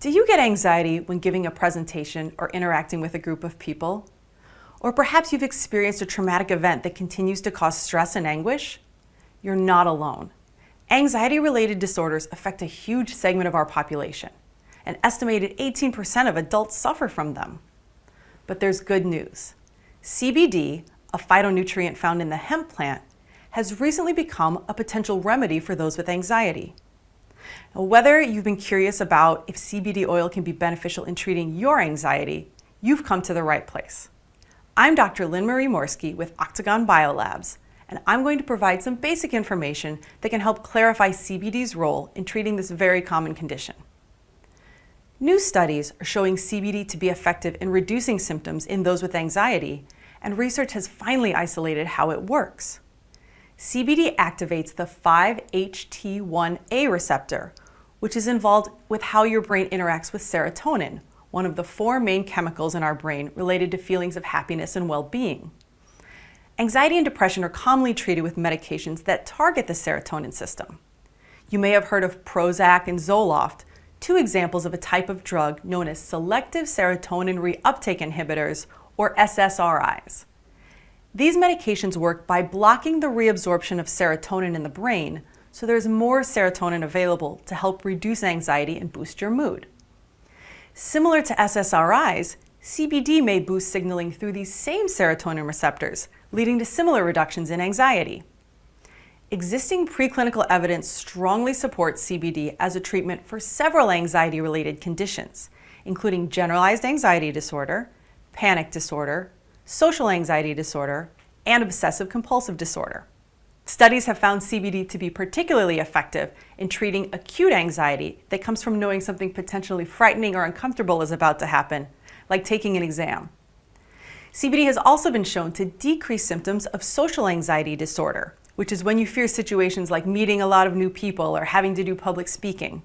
Do you get anxiety when giving a presentation or interacting with a group of people? Or perhaps you've experienced a traumatic event that continues to cause stress and anguish? You're not alone. Anxiety-related disorders affect a huge segment of our population. An estimated 18% of adults suffer from them. But there's good news. CBD, a phytonutrient found in the hemp plant, has recently become a potential remedy for those with anxiety. Whether you've been curious about if CBD oil can be beneficial in treating your anxiety, you've come to the right place. I'm Dr. Lynn Marie Morski with Octagon Biolabs, and I'm going to provide some basic information that can help clarify CBD's role in treating this very common condition. New studies are showing CBD to be effective in reducing symptoms in those with anxiety, and research has finally isolated how it works. CBD activates the 5-HT1A receptor, which is involved with how your brain interacts with serotonin, one of the four main chemicals in our brain related to feelings of happiness and well-being. Anxiety and depression are commonly treated with medications that target the serotonin system. You may have heard of Prozac and Zoloft, two examples of a type of drug known as selective serotonin reuptake inhibitors, or SSRIs. These medications work by blocking the reabsorption of serotonin in the brain so there's more serotonin available to help reduce anxiety and boost your mood. Similar to SSRIs, CBD may boost signaling through these same serotonin receptors, leading to similar reductions in anxiety. Existing preclinical evidence strongly supports CBD as a treatment for several anxiety-related conditions, including generalized anxiety disorder, panic disorder, social anxiety disorder, and obsessive compulsive disorder. Studies have found CBD to be particularly effective in treating acute anxiety that comes from knowing something potentially frightening or uncomfortable is about to happen, like taking an exam. CBD has also been shown to decrease symptoms of social anxiety disorder, which is when you fear situations like meeting a lot of new people or having to do public speaking.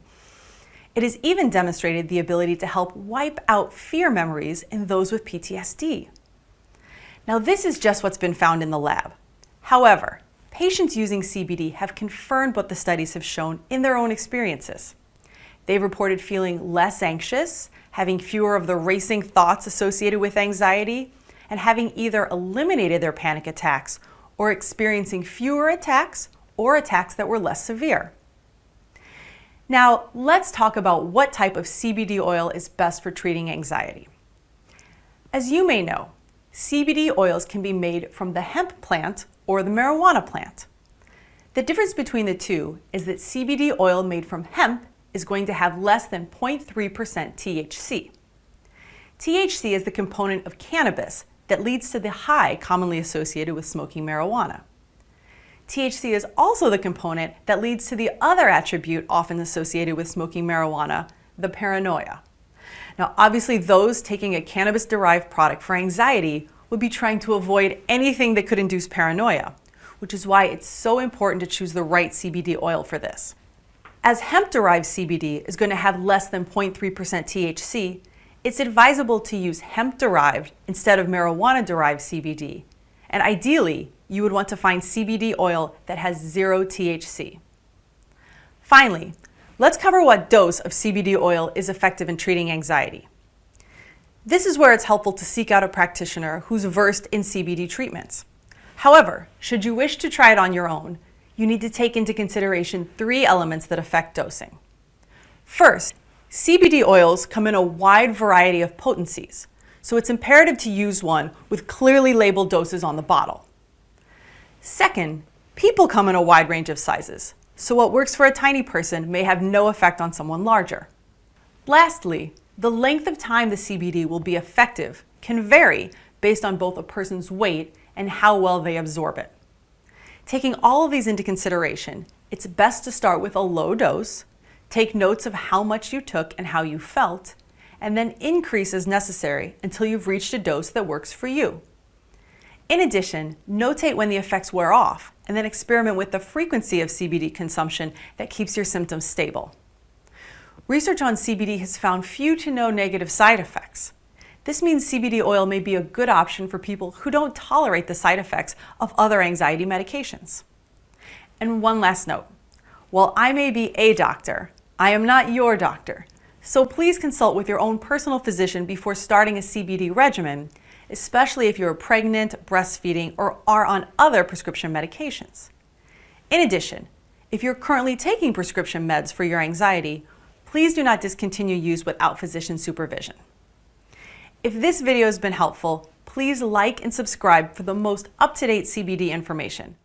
It has even demonstrated the ability to help wipe out fear memories in those with PTSD. Now this is just what's been found in the lab. However, patients using CBD have confirmed what the studies have shown in their own experiences. They've reported feeling less anxious, having fewer of the racing thoughts associated with anxiety, and having either eliminated their panic attacks or experiencing fewer attacks or attacks that were less severe. Now, let's talk about what type of CBD oil is best for treating anxiety. As you may know, CBD oils can be made from the hemp plant or the marijuana plant. The difference between the two is that CBD oil made from hemp is going to have less than 0.3% THC. THC is the component of cannabis that leads to the high commonly associated with smoking marijuana. THC is also the component that leads to the other attribute often associated with smoking marijuana, the paranoia. Now, obviously those taking a cannabis-derived product for anxiety would be trying to avoid anything that could induce paranoia, which is why it's so important to choose the right CBD oil for this. As hemp-derived CBD is going to have less than 0.3% THC, it's advisable to use hemp-derived instead of marijuana-derived CBD. And ideally, you would want to find CBD oil that has zero THC. Finally, Let's cover what dose of CBD oil is effective in treating anxiety. This is where it's helpful to seek out a practitioner who's versed in CBD treatments. However, should you wish to try it on your own, you need to take into consideration three elements that affect dosing. First, CBD oils come in a wide variety of potencies, so it's imperative to use one with clearly labeled doses on the bottle. Second, people come in a wide range of sizes, so what works for a tiny person may have no effect on someone larger. Lastly, the length of time the CBD will be effective can vary based on both a person's weight and how well they absorb it. Taking all of these into consideration, it's best to start with a low dose, take notes of how much you took and how you felt, and then increase as necessary until you've reached a dose that works for you. In addition, notate when the effects wear off and then experiment with the frequency of CBD consumption that keeps your symptoms stable. Research on CBD has found few to no negative side effects. This means CBD oil may be a good option for people who don't tolerate the side effects of other anxiety medications. And one last note. While I may be a doctor, I am not your doctor. So please consult with your own personal physician before starting a CBD regimen, especially if you're pregnant, breastfeeding, or are on other prescription medications. In addition, if you're currently taking prescription meds for your anxiety, please do not discontinue use without physician supervision. If this video has been helpful, please like and subscribe for the most up-to-date CBD information.